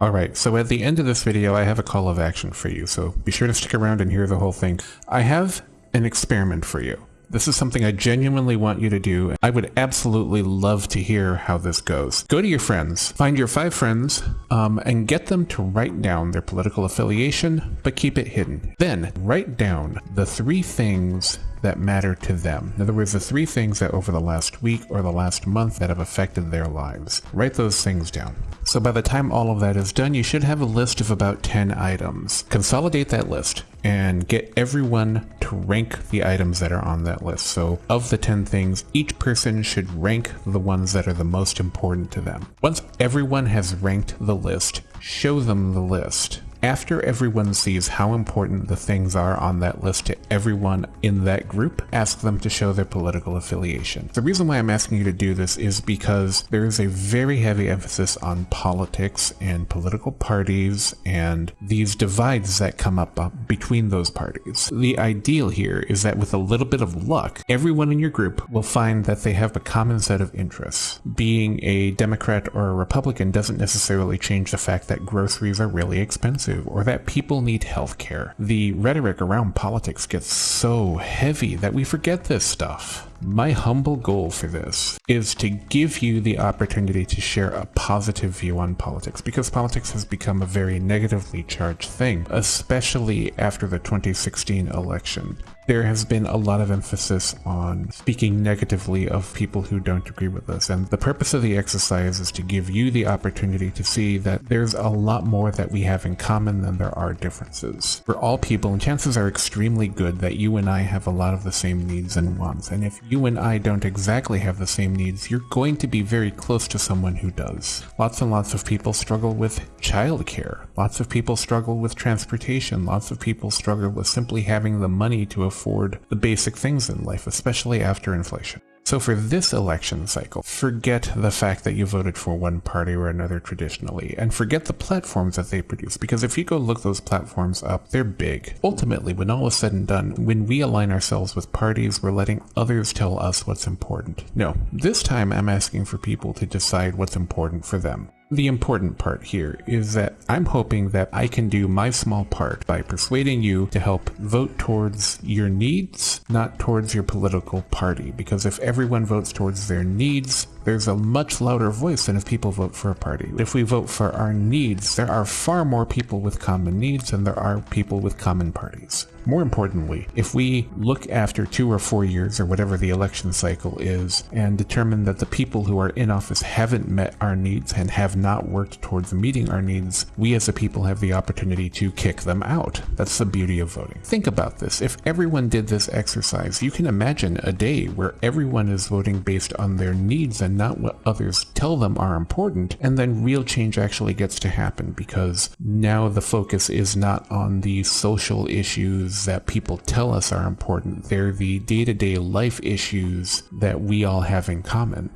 Alright, so at the end of this video I have a call of action for you, so be sure to stick around and hear the whole thing. I have an experiment for you. This is something I genuinely want you to do. I would absolutely love to hear how this goes. Go to your friends, find your five friends, um, and get them to write down their political affiliation, but keep it hidden. Then write down the three things that matter to them. In other words, the three things that over the last week or the last month that have affected their lives. Write those things down. So by the time all of that is done, you should have a list of about 10 items. Consolidate that list and get everyone to rank the items that are on that list. So of the 10 things, each person should rank the ones that are the most important to them. Once everyone has ranked the list, show them the list. After everyone sees how important the things are on that list to everyone in that group, ask them to show their political affiliation. The reason why I'm asking you to do this is because there is a very heavy emphasis on politics and political parties and these divides that come up uh, between those parties. The ideal here is that with a little bit of luck, everyone in your group will find that they have a common set of interests. Being a Democrat or a Republican doesn't necessarily change the fact that groceries are really expensive or that people need health care. The rhetoric around politics gets so heavy that we forget this stuff. My humble goal for this is to give you the opportunity to share a positive view on politics because politics has become a very negatively charged thing, especially after the 2016 election there has been a lot of emphasis on speaking negatively of people who don't agree with us. And the purpose of the exercise is to give you the opportunity to see that there's a lot more that we have in common than there are differences. For all people, and chances are extremely good that you and I have a lot of the same needs and wants. And if you and I don't exactly have the same needs, you're going to be very close to someone who does. Lots and lots of people struggle with childcare. Lots of people struggle with transportation. Lots of people struggle with simply having the money to afford afford the basic things in life, especially after inflation. So for this election cycle, forget the fact that you voted for one party or another traditionally, and forget the platforms that they produce, because if you go look those platforms up, they're big. Ultimately, when all is said and done, when we align ourselves with parties, we're letting others tell us what's important. No, this time I'm asking for people to decide what's important for them. The important part here is that I'm hoping that I can do my small part by persuading you to help vote towards your needs, not towards your political party. Because if everyone votes towards their needs, there's a much louder voice than if people vote for a party. If we vote for our needs, there are far more people with common needs than there are people with common parties. More importantly, if we look after two or four years or whatever the election cycle is and determine that the people who are in office haven't met our needs and have not worked towards meeting our needs, we as a people have the opportunity to kick them out. That's the beauty of voting. Think about this. If everyone did this exercise, you can imagine a day where everyone is voting based on their needs and not what others tell them are important, and then real change actually gets to happen because now the focus is not on the social issues issues that people tell us are important. They're the day to day life issues that we all have in common.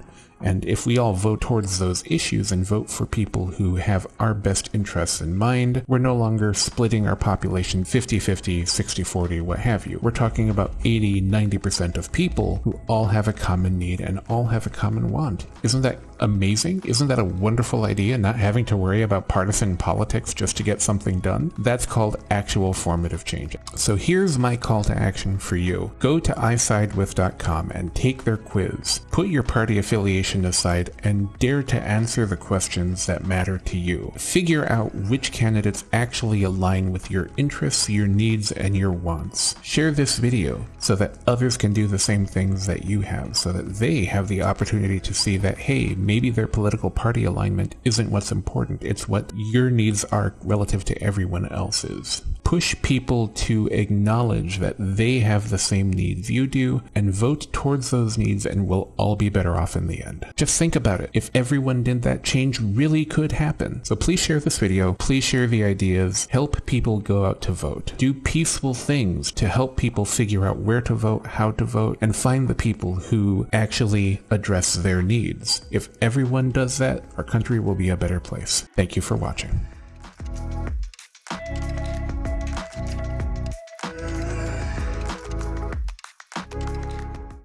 And if we all vote towards those issues and vote for people who have our best interests in mind, we're no longer splitting our population 50-50, 60-40, what have you. We're talking about 80, 90% of people who all have a common need and all have a common want. Isn't that amazing? Isn't that a wonderful idea, not having to worry about partisan politics just to get something done? That's called actual formative change. So here's my call to action for you. Go to isidewith.com and take their quiz. Put your party affiliation aside and dare to answer the questions that matter to you. Figure out which candidates actually align with your interests, your needs, and your wants. Share this video so that others can do the same things that you have, so that they have the opportunity to see that, hey, maybe their political party alignment isn't what's important, it's what your needs are relative to everyone else's push people to acknowledge that they have the same needs you do and vote towards those needs and we'll all be better off in the end. Just think about it. If everyone did that, change really could happen. So please share this video. Please share the ideas. Help people go out to vote. Do peaceful things to help people figure out where to vote, how to vote, and find the people who actually address their needs. If everyone does that, our country will be a better place. Thank you for watching.